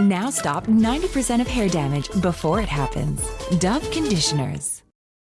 Now stop 90% of hair damage before it happens. Dove Conditioners.